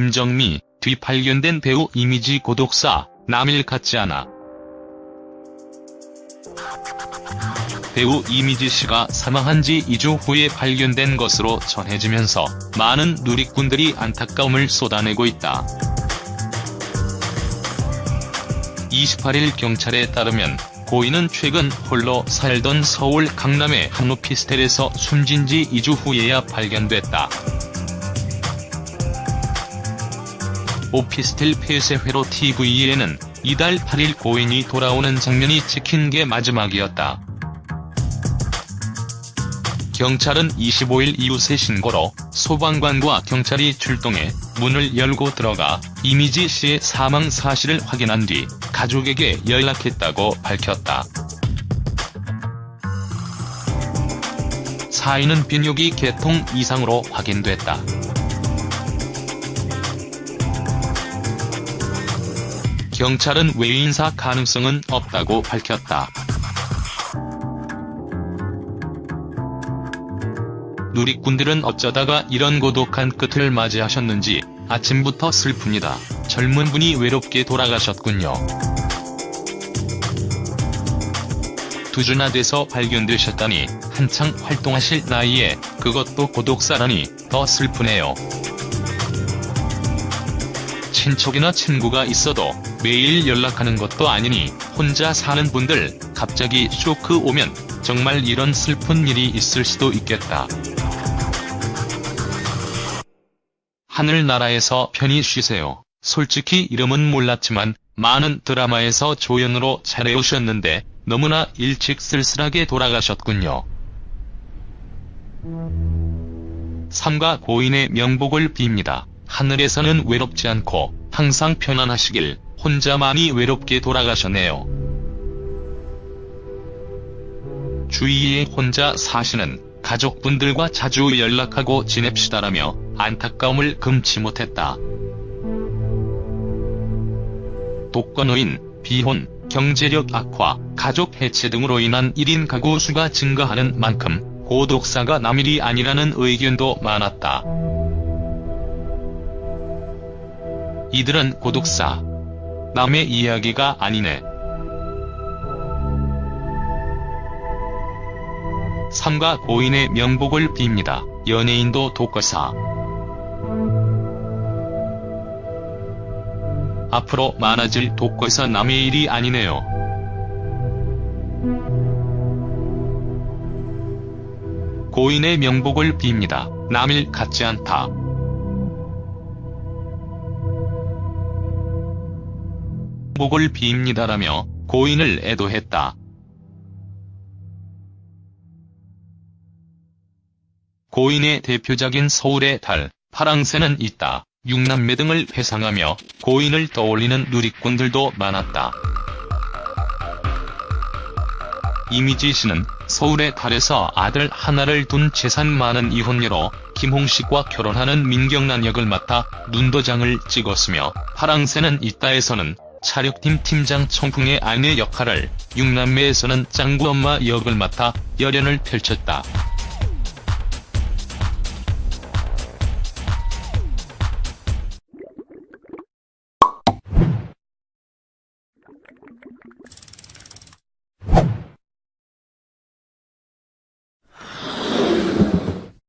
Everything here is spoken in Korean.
김정미, 뒤 발견된 배우 이미지 고독사, 남일 같지 않아. 배우 이미지 씨가 사망한 지 2주 후에 발견된 것으로 전해지면서 많은 누리꾼들이 안타까움을 쏟아내고 있다. 28일 경찰에 따르면 고인은 최근 홀로 살던 서울 강남의 한 오피스텔에서 숨진 지 2주 후에야 발견됐다. 오피스텔 폐쇄회로 TV에는 이달 8일 고인이 돌아오는 장면이 찍힌 게 마지막이었다. 경찰은 25일 이웃의 신고로 소방관과 경찰이 출동해 문을 열고 들어가 이미지 씨의 사망 사실을 확인한 뒤 가족에게 연락했다고 밝혔다. 사인은 빈욕이 개통 이상으로 확인됐다. 경찰은 외인사 가능성은 없다고 밝혔다. 누리꾼들은 어쩌다가 이런 고독한 끝을 맞이하셨는지 아침부터 슬픕니다. 젊은 분이 외롭게 돌아가셨군요. 두주나 돼서 발견되셨다니 한창 활동하실 나이에 그것도 고독사라니 더 슬프네요. 친척이나 친구가 있어도 매일 연락하는 것도 아니니 혼자 사는 분들 갑자기 쇼크 오면 정말 이런 슬픈 일이 있을 수도 있겠다. 하늘나라에서 편히 쉬세요. 솔직히 이름은 몰랐지만 많은 드라마에서 조연으로 잘해오셨는데 너무나 일찍 쓸쓸하게 돌아가셨군요. 삼가 고인의 명복을 빕니다. 하늘에서는 외롭지 않고 항상 편안하시길 혼자 많이 외롭게 돌아가셨네요. 주위에 혼자 사시는 가족분들과 자주 연락하고 지냅시다라며 안타까움을 금치 못했다. 독거노인, 비혼, 경제력 악화, 가족 해체 등으로 인한 1인 가구 수가 증가하는 만큼 고독사가 남일이 아니라는 의견도 많았다. 이들은 고독사. 남의 이야기가 아니네. 삼가 고인의 명복을 빕니다. 연예인도 독거사. 앞으로 많아질 독거사 남의 일이 아니네요. 고인의 명복을 빕니다. 남일 같지 않다. 복을 빕니다라며 고인을 애도했다. 고인의 대표작인 서울의 달, 파랑새는 있다. 육남매 등을 회상하며 고인을 떠올리는 누리꾼들도 많았다. 이미지 씨는 서울의 달에서 아들 하나를 둔 재산 많은 이혼녀로 김홍식과 결혼하는 민경란 역을 맡아 눈도장을 찍었으며 파랑새는 있다에서는 차륙팀 팀장 청풍의 아내 역할을 6남매에서는 짱구엄마 역을 맡아 열연을 펼쳤다.